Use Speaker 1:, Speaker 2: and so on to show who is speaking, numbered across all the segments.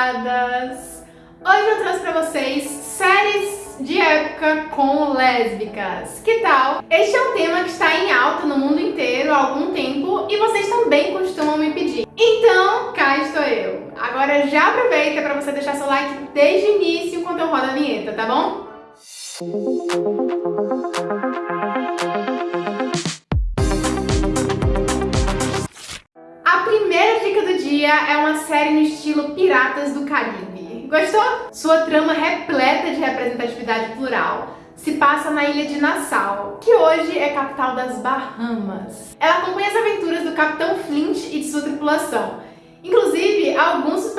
Speaker 1: piradas! Hoje eu trouxe pra vocês séries de época com lésbicas. Que tal? Este é um tema que está em alta no mundo inteiro há algum tempo e vocês também costumam me pedir. Então, cá estou eu. Agora já aproveita para você deixar seu like desde o início enquanto eu rodo a vinheta, tá bom? É uma série no estilo Piratas do Caribe. Gostou? Sua trama repleta de representatividade plural se passa na ilha de Nassau, que hoje é capital das Bahamas. Ela acompanha as aventuras do Capitão Flint e de sua tripulação, Inclusive, alguns dos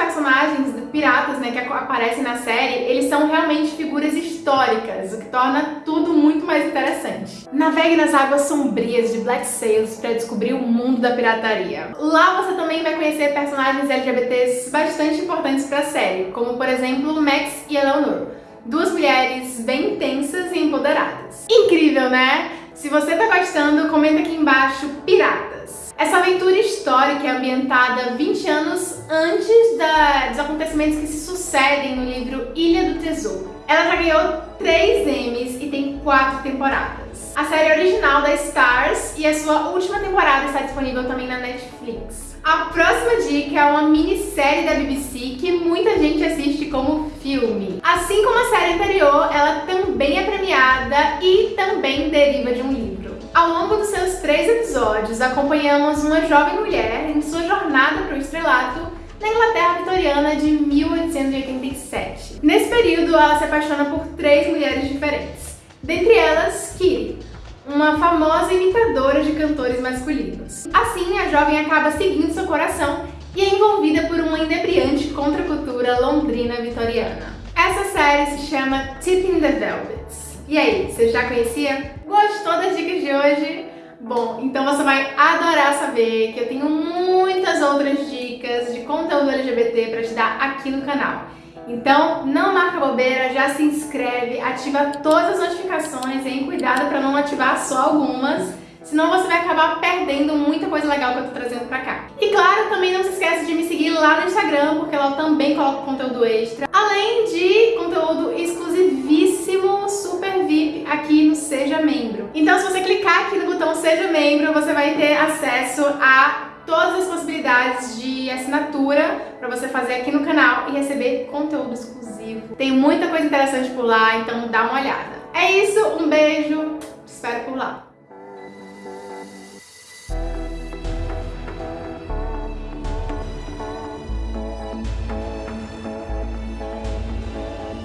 Speaker 1: piratas né, que aparecem na série, eles são realmente figuras históricas, o que torna tudo muito mais interessante. Navegue nas águas sombrias de Black Sails para descobrir o mundo da pirataria. Lá você também vai conhecer personagens LGBTs bastante importantes para a série, como por exemplo Max e Eleanor, duas mulheres bem intensas e empoderadas. Incrível, né? Se você tá gostando, comenta aqui embaixo pirata. Essa aventura histórica é ambientada 20 anos antes da, dos acontecimentos que se sucedem no livro Ilha do Tesouro. Ela já ganhou 3 Emmys e tem 4 temporadas. A série original da Stars e a sua última temporada está disponível também na Netflix. A próxima dica é uma minissérie da BBC que muita gente assiste como filme. Assim como a série anterior, ela também é premiada e também deriva de um livro. Ao longo dos seus três episódios, acompanhamos uma jovem mulher em sua jornada para o estrelato na Inglaterra vitoriana de 1887. Nesse período, ela se apaixona por três mulheres diferentes, dentre elas Kitty, uma famosa imitadora de cantores masculinos. Assim, a jovem acaba seguindo seu coração e é envolvida por uma inebriante contracultura londrina vitoriana. Essa série se chama Tipping the Velvets. E aí, você já conhecia? Gostou das dicas de hoje? Bom, então você vai adorar saber que eu tenho muitas outras dicas de conteúdo LGBT para te dar aqui no canal. Então, não marca bobeira, já se inscreve, ativa todas as notificações, hein? Cuidado para não ativar só algumas, senão você vai acabar perdendo muita coisa legal que eu tô trazendo pra cá. E claro, também não se esquece de me seguir lá no Instagram, porque lá eu também coloco conteúdo extra, além de conteúdo exclusivíssimo, super VIP aqui no Seja Membro. Então se você clicar aqui no botão Seja Membro, você vai ter acesso a todas as possibilidades de assinatura para você fazer aqui no canal e receber conteúdo exclusivo. Tem muita coisa interessante por lá, então dá uma olhada. É isso, um beijo.